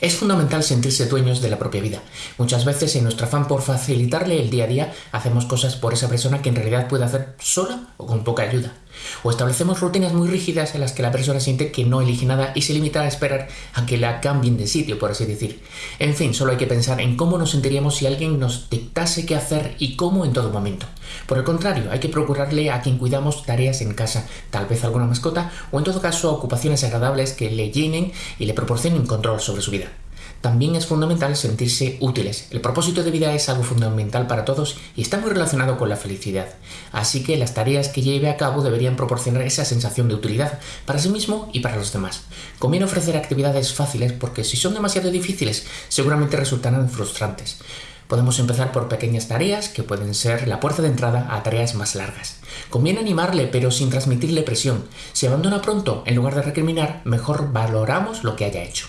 Es fundamental sentirse dueños de la propia vida. Muchas veces en nuestro afán por facilitarle el día a día hacemos cosas por esa persona que en realidad puede hacer sola o con poca ayuda. O establecemos rutinas muy rígidas en las que la persona siente que no elige nada y se limita a esperar a que la cambien de sitio, por así decir. En fin, solo hay que pensar en cómo nos sentiríamos si alguien nos dictase qué hacer y cómo en todo momento. Por el contrario, hay que procurarle a quien cuidamos tareas en casa, tal vez alguna mascota, o en todo caso ocupaciones agradables que le llenen y le proporcionen control sobre su vida. También es fundamental sentirse útiles. El propósito de vida es algo fundamental para todos y está muy relacionado con la felicidad. Así que las tareas que lleve a cabo deberían proporcionar esa sensación de utilidad para sí mismo y para los demás. Conviene ofrecer actividades fáciles porque si son demasiado difíciles seguramente resultarán frustrantes. Podemos empezar por pequeñas tareas que pueden ser la puerta de entrada a tareas más largas. Conviene animarle pero sin transmitirle presión. Si abandona pronto, en lugar de recriminar, mejor valoramos lo que haya hecho.